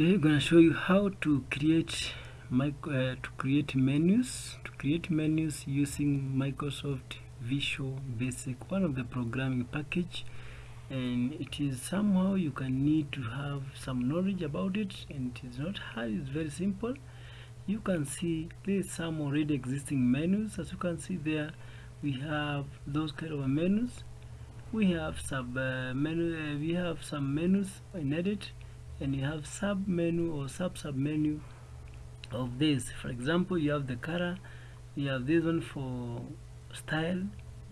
today I'm gonna show you how to create uh, to create menus to create menus using Microsoft Visual Basic one of the programming package. And it is somehow you can need to have some knowledge about it and it is not hard it's very simple. You can see there's some already existing menus. As you can see there we have those kind of menus. We have sub uh, menu uh, we have some menus in edit and you have sub menu or sub sub menu of this. For example you have the color you have this one for style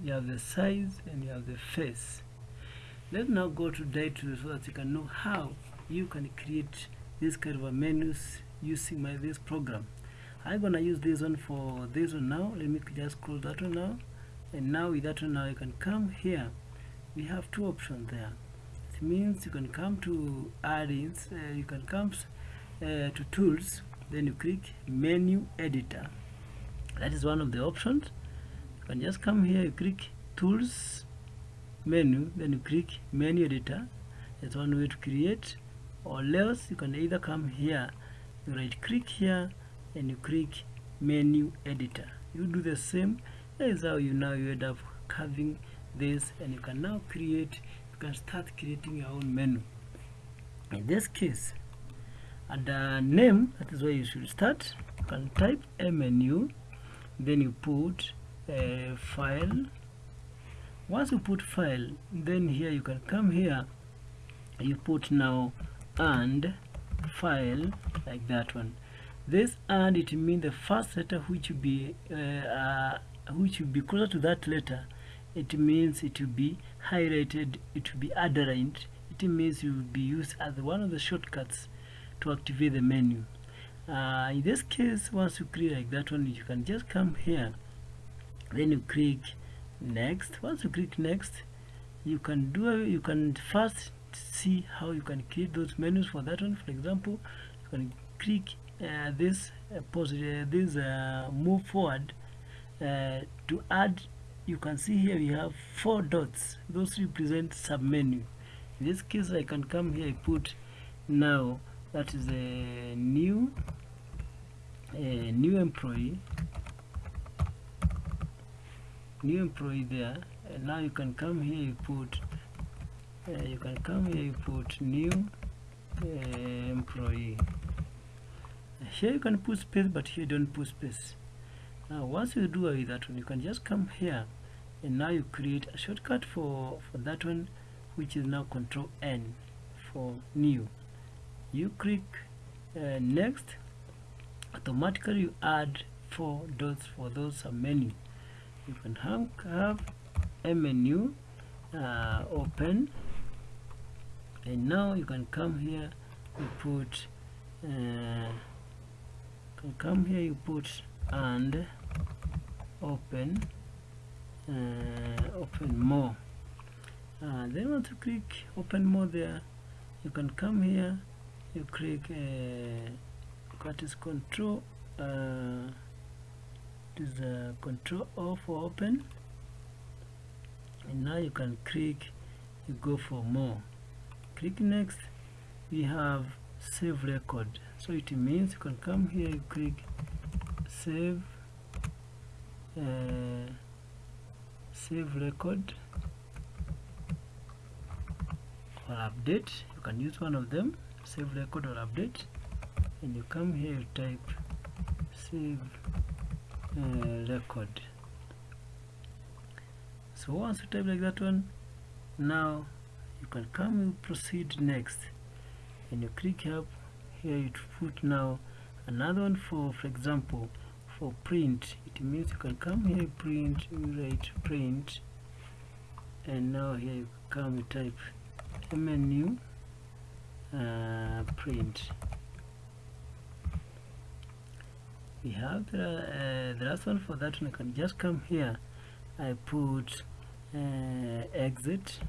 you have the size and you have the face. Let's now go to data so that you can know how you can create this kind of a menus using my this program. I'm gonna use this one for this one now. Let me just close that one now. And now with that one now you can come here. We have two options there it means you can come to add-ins uh, you can come uh, to tools then you click menu editor. That is one of the options. You can just come here you click tools menu then you click menu editor. That's one way to create. Or else you can either come here you right click here and you click menu editor. You do the same. That is how you now you end up having this and you can now create can start creating your own menu. In this case the name that is where you should start. You can type a menu then you put a file. Once you put file then here you can come here. You put now and file like that one. This and it means the first letter which will be uh, uh, which will be closer to that letter it means it will be highlighted it will be underlined it means it will be used as one of the shortcuts to activate the menu. Uh, in this case once you create like that one you can just come here. Then you click next. Once you click next you can do you can first see how you can create those menus for that one. For example you can click uh, this uh, uh, this uh, move forward uh, to add you can see here we have four dots. Those represent submenu. In this case I can come here I put now that is a new a new employee. New employee there. And now you can come here you put uh, you can come here you put new uh, employee. Here you can put space but here don't put space. Now once you do with that one you can just come here and now you create a shortcut for for that one which is now control N for new. You click uh, next automatically you add four dots for those menu. You can have, have a menu uh, open. And now you can come here you put uh, can come here you put and open open more. Uh, then once you click open more there. You can come here you click uh, what is control uh, it is uh, control O for open. And now you can click you go for more. Click next we have save record. So it means you can come here you click save uh, save record or update. You can use one of them save record or update. And you come here type save uh, record. So once you type like that one now you can come and proceed next. And you click up here you put now another one for for example for print. It means you can come here print. Write print. And now here you come type menu uh, print. We have the, uh, the last one for that one. I can just come here. I put uh, exit.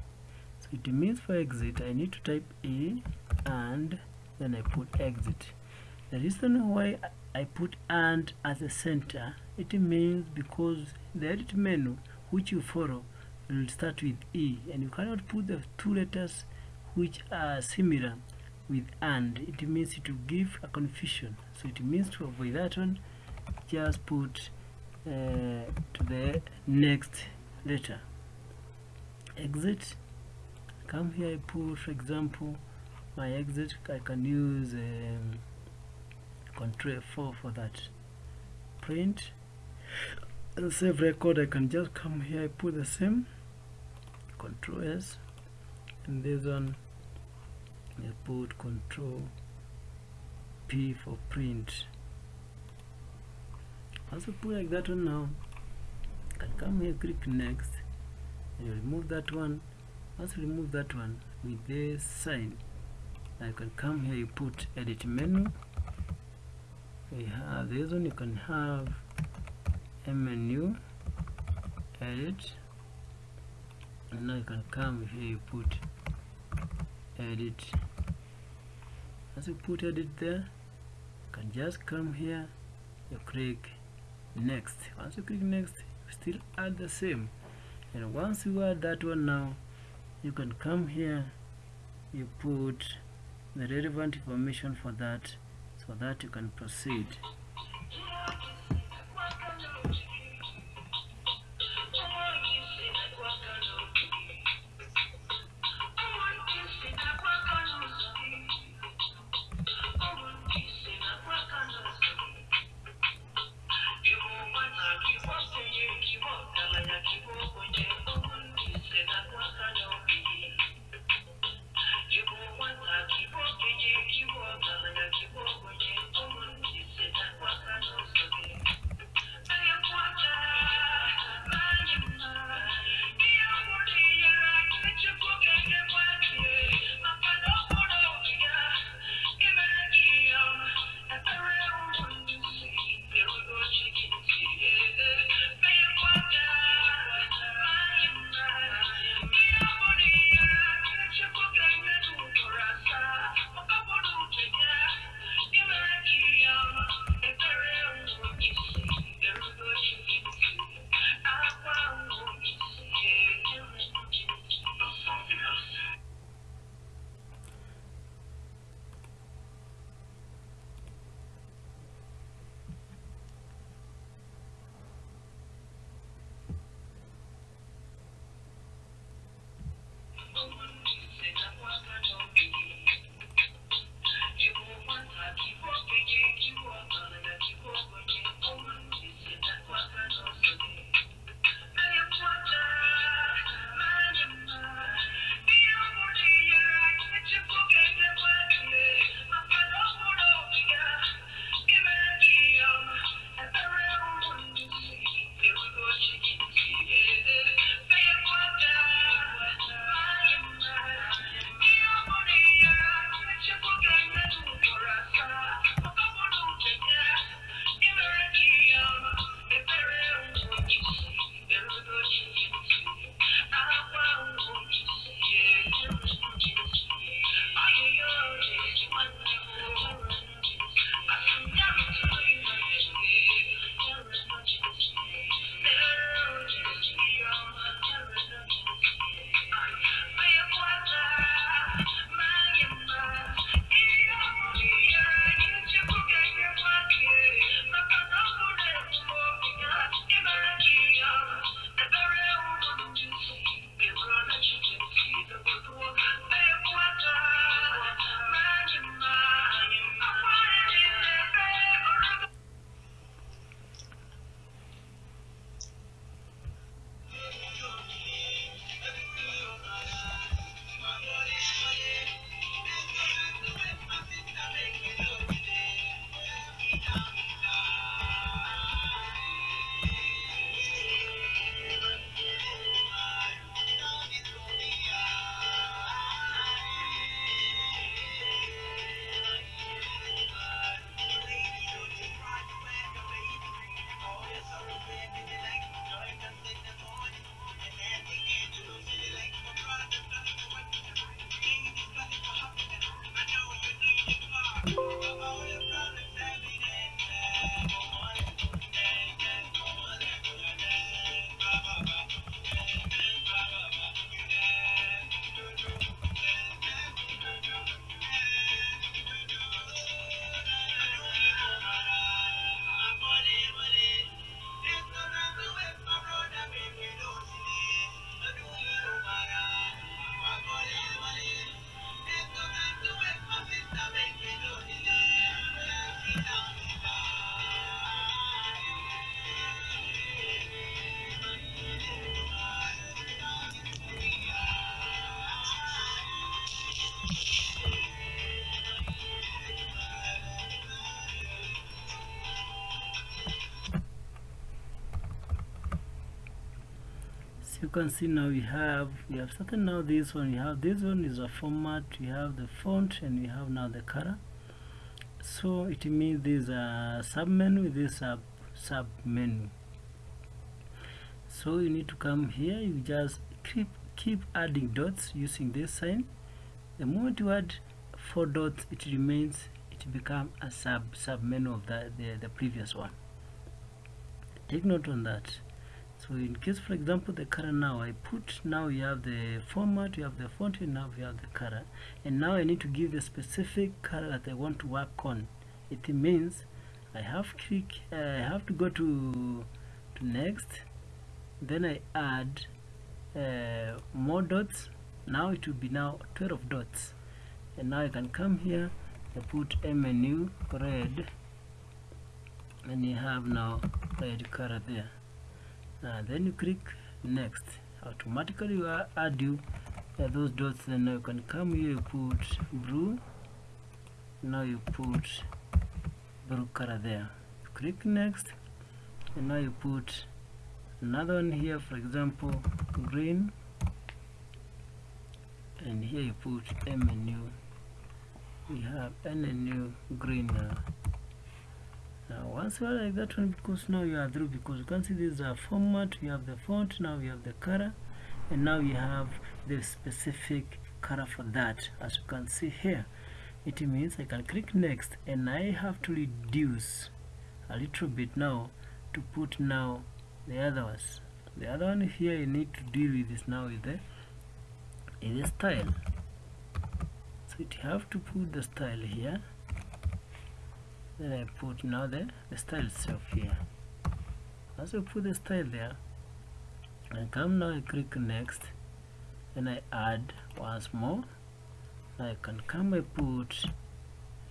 So it means for exit I need to type A and then I put exit. The reason why I put and as a center. It means because the edit menu which you follow will start with E and you cannot put the two letters which are similar with and it means to give a confusion. So it means to avoid that one just put uh, to the next letter. Exit. Come here I put for example my exit I can use um, control 4 for that print. And save record I can just come here I put the same. Control S. And this one I put control P for print. Also put like that one now. I can come here click next. And remove that one. Also remove that one with this sign. I can come here you put edit menu we have this one you can have a menu edit and now you can come here you put edit. As you put edit there you can just come here you click next. Once you click next you still add the same. And once you add that one now you can come here you put the relevant information for that so that you can proceed you can see now we have we have started now this one we have this one is a format we have the font and we have now the color. So it means this uh, a sub menu this sub sub menu so you need to come here you just keep keep adding dots using this sign. The moment you add four dots it remains it become a sub sub menu of the, the the previous one. Take note on that so in case for example the color now I put now you have the format you have the font and now you have the color. And now I need to give the specific color that I want to work on. It means I have click uh, I have to go to to next. Then I add uh, more dots. Now it will be now 12 dots. And now I can come here I put menu red. And you have now red color there uh, then you click next. Automatically will add you uh, those dots. Then you can come here you put blue. Now you put blue color there. You click next. And now you put another one here for example green. And here you put a menu we have new green now now once you are like that one because now you are through because you can see this is a format. You have the font now you have the color and now you have the specific color for that as you can see here. It means I can click next and I have to reduce a little bit now to put now the other ones. The other one here you need to deal with this now with the is the style. So you have to put the style here then I put now the, the style itself here. As I put the style there I come now I click next and I add once more. I can come I put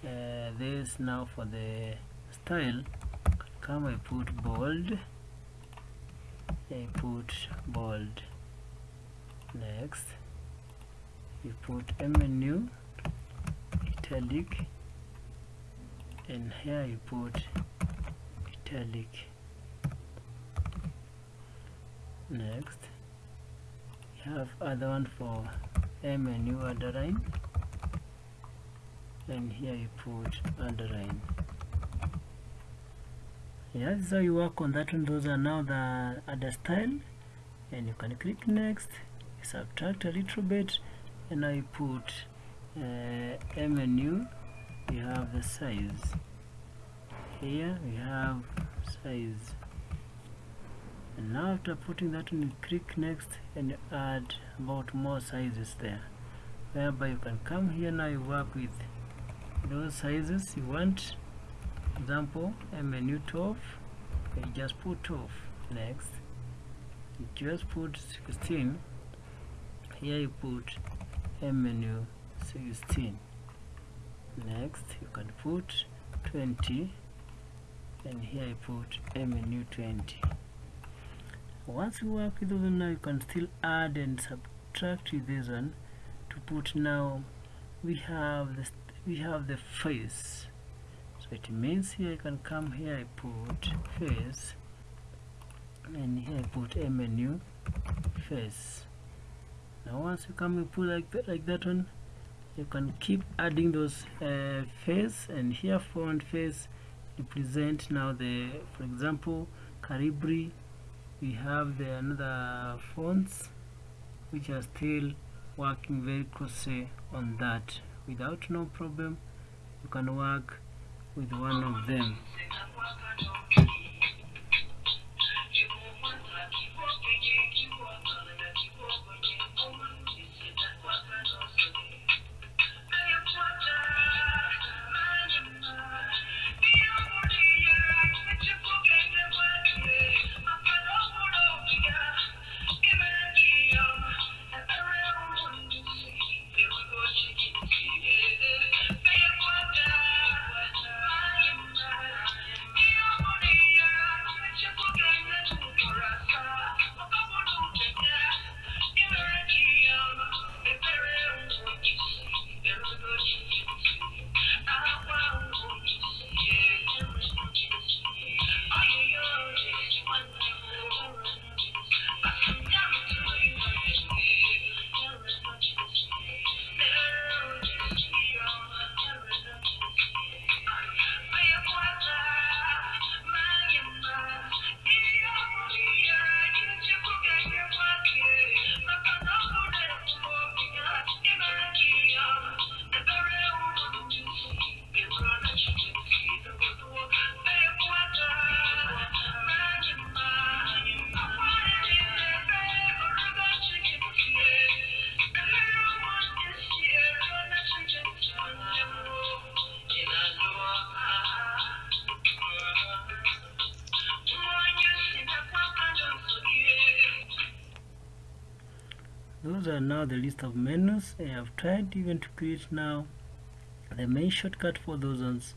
uh, this now for the style. Come I put bold. I put bold. Next you put menu italic and here you put italic. Next you have other one for a menu underline. And here you put underline. Yeah how you work on that one. Those are now the other style. And you can click next subtract a little bit. And now you put uh, menu you have the size. Here we have size. And now after putting that in click next and add about more sizes there. Whereby you can come here now you work with those sizes you want. Example a menu 12 you just put 12 next. You just put 16 here you put a menu 16 next you can put 20 and here I put a menu 20 once you work with those now you can still add and subtract with this one to put now we have this we have the face. So it means here I can come here I put face. And here I put a menu face. Now once you come and put like that like that one you can keep adding those uh, face and here font face represent now the for example Calibri we have the another fonts which are still working very closely on that. Without no problem you can work with one of them now the list of menus. I have tried even to create now the main shortcut for those ones.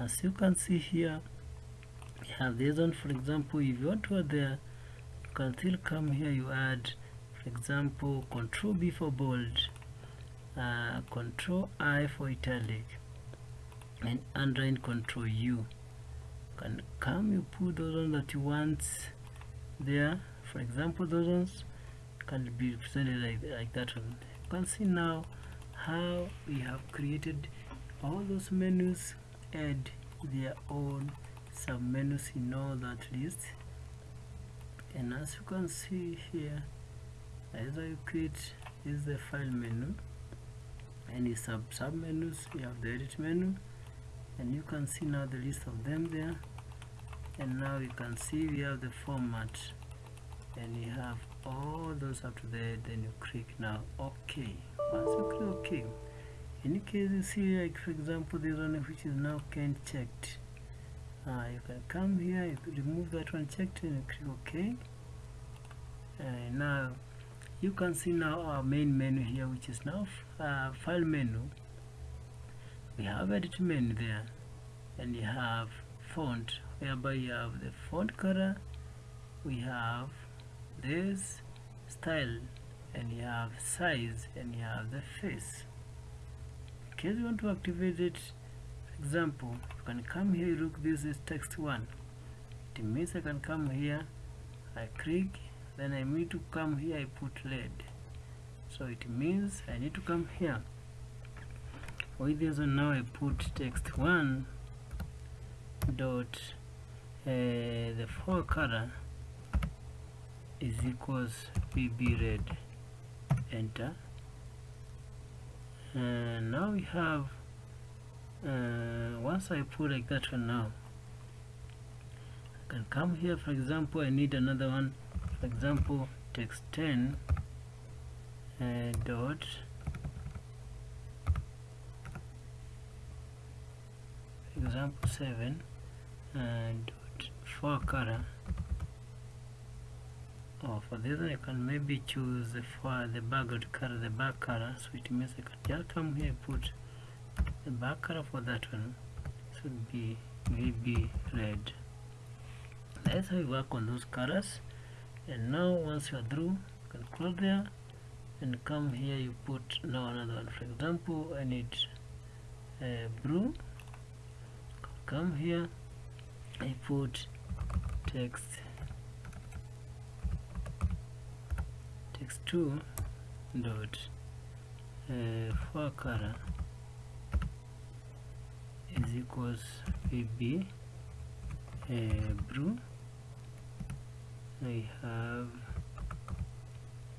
As you can see here have this one. For example if you want to add there you can still come here you add for example control B for bold uh, control I for italic and underline control U. You can come you put those ones that you want there. For example those ones can be represented like, like that one. You can see now how we have created all those menus and their own sub menus in all that list. And as you can see here as I create is the file menu. Any sub sub menus you have the edit menu. And you can see now the list of them there. And now you can see we have the format. And you have all those up to there then you click now ok once you click ok in case you see like for example this one which is now can't checked. Uh, you can come here you remove that one checked and you click ok and now you can see now our main menu here which is now uh, file menu. We have edit menu there and you have font. Whereby you have the font color we have this style and you have size and you have the face. In case you want to activate it example you can come here look this is text one. It means I can come here I click then I need to come here I put red. So it means I need to come here. With this one now I put text one dot uh, the four color is equals VB red. Enter. And now we have uh, once I put like that one now I can come here for example I need another one. For example text 10 uh, dot example 7 and dot for color or for this one I can maybe choose for the background color the back color so it means I can just come here put the back color for that one. Should be maybe red. That's how you work on those colors and now once you are through you can close there and come here you put now another one. For example I need uh, blue come here I put text text 2 dot uh, for color is equals vb uh, I have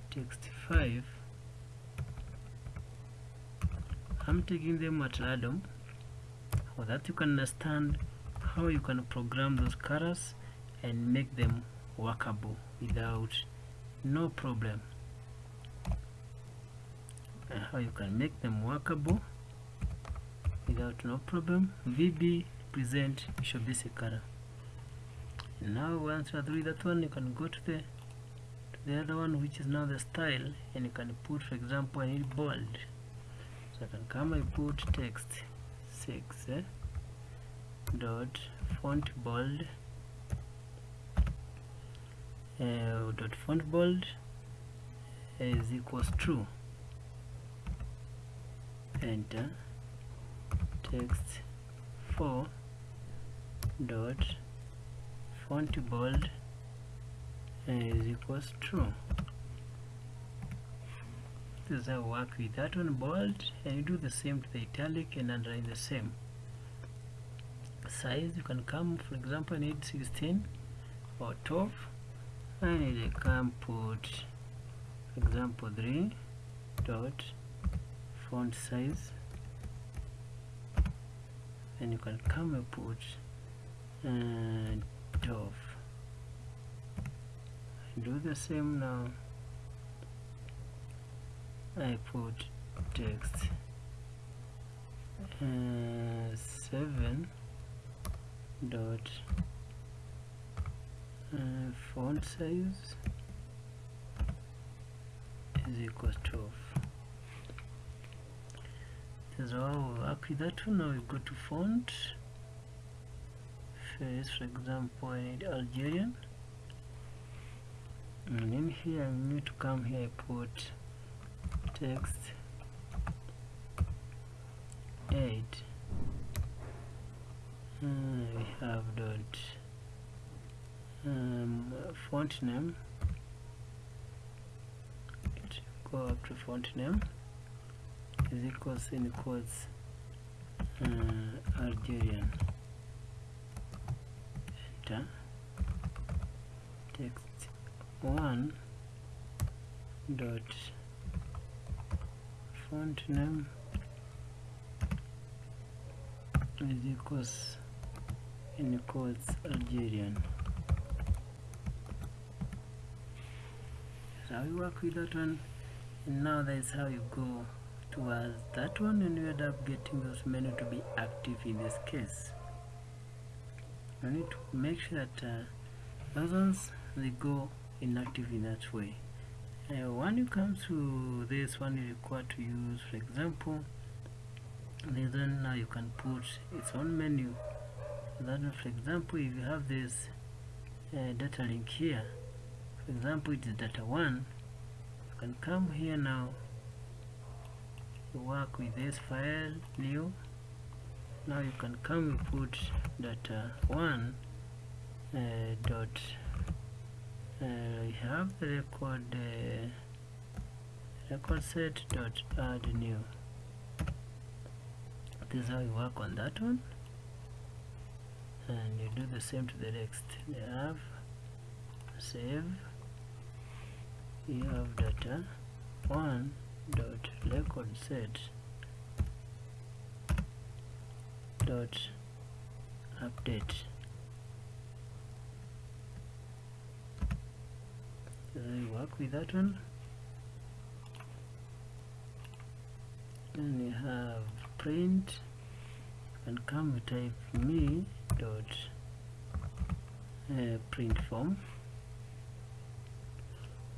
text 5 I'm taking them at random so that you can understand how you can program those colors and make them workable without no problem how you can make them workable without no problem. VB present Basic color and now once you are through that one you can go to the to the other one which is now the style and you can put for example I bold. So I can come and put text 6 eh? dot font bold uh, dot font bold is equals true enter text 4 dot font bold is equals true. This is work with that one bold and you do the same to the italic and underline the same. Size you can come for example I need 16 or 12 I need come put example 3 dot font size. And you can come and put uh, 12 do the same now. I put text uh, 7 dot uh, font size is equals 12 so how we work with that one. Now we go to font. First for example I need Algerian. And in here I need to come here I put text 8 uh, we have dot um, font name. Go up to font name is equals in quotes uh, Algerian. Enter. Text 1 dot font name is equals in quotes Algerian. So we work with that one. And now that's how you go towards that one and you end up getting those menu to be active in this case. You need to make sure that uh, those ones they go inactive in that way. Uh, when you come to this one you require to use for example one now you can put its own menu. One, for example if you have this uh, data link here for example it is data 1 you can come here now work with this file new. Now you can come and put data 1 uh, dot uh, have the record uh, record set dot add new. This is how you work on that one. And you do the same to the next. You have save. You have data. 1 dot record set dot update. So you work with that one? Then you have print and come type me dot uh, print form.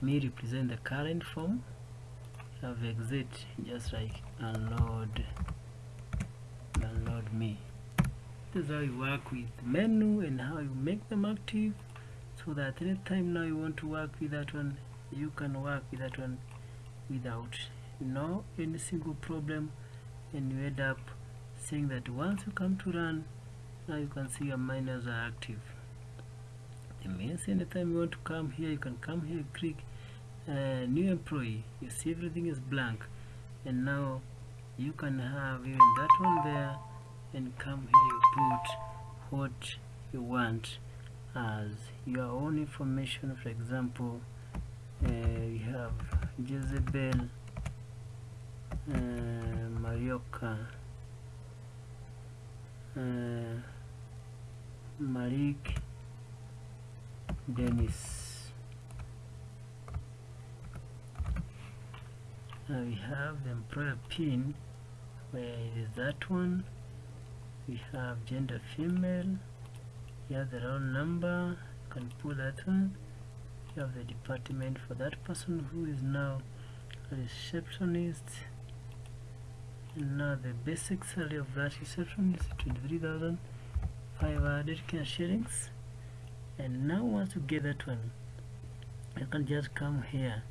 Me represent the current form have exit just like unload unload me. This is how you work with menu and how you make them active so that anytime now you want to work with that one you can work with that one without no any single problem and you end up seeing that once you come to run now you can see your miners are active. It means anytime you want to come here you can come here click new employee you see everything is blank and now you can have even that one there and come here you put what you want as your own information. For example uh, you have Jezebel uh, Marioka uh, Malik Dennis now we have the employer pin. Where it is that one? We have gender female. Have the roll number. You can pull that one. You have the department for that person who is now a receptionist. And now the basic salary of that receptionist is 23,500 Kenya shillings. And now once you get that one you can just come here.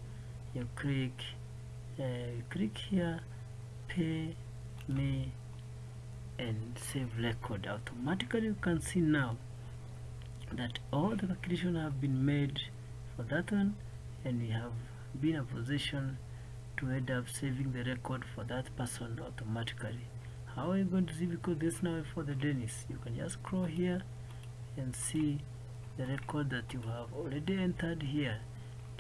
You click uh, Eh, click here pay me and save record. Automatically you can see now that all the calculations have been made for that one and we have been a position to end up saving the record for that person automatically. How are you going to see? Because this now for the Dennis. You can just scroll here and see the record that you have already entered here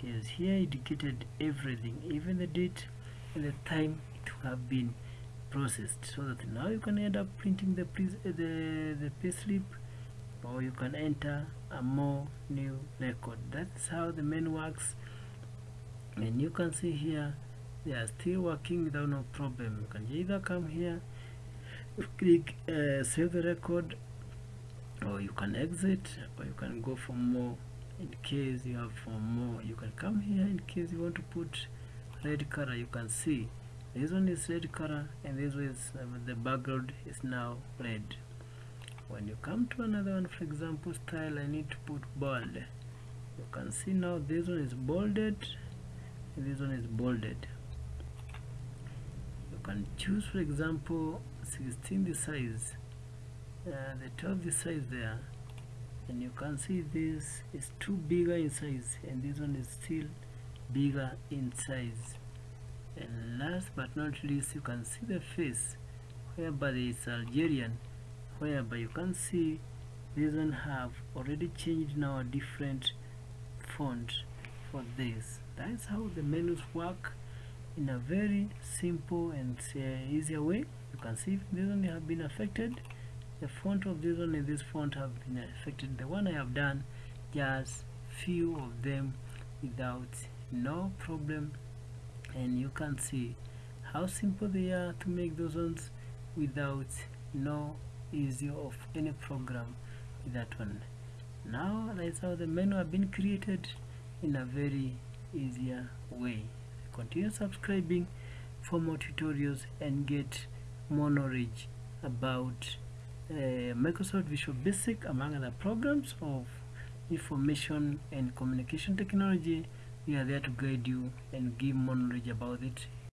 is here indicated everything even the date and the time it will have been processed so that now you can end up printing the the the payslip or you can enter a more new record. That's how the menu works. And you can see here they are still working without no problem. You can either come here click uh, save the record or you can exit or you can go for more in case you have for more you can come here in case you want to put red color you can see. This one is red color and this one is uh, the background is now red. When you come to another one for example style I need to put bold. You can see now this one is bolded this one is bolded. You can choose for example 16 the size uh, the 12 the size there and you can see this is too bigger in size and this one is still bigger in size. And last but not least you can see the face whereby it's Algerian whereby you can see this one have already changed now a different font for this. That's how the menus work in a very simple and uh, easier way. You can see this one have been affected the font of this one and this font have been affected. The one I have done just few of them without no problem. And you can see how simple they are to make those ones without no easy of any program with that one. Now that's how the menu have been created in a very easier way. Continue subscribing for more tutorials and get more knowledge about Uh, Microsoft Visual Basic among other programs of information and communication technology. We are there to guide you and give more knowledge about it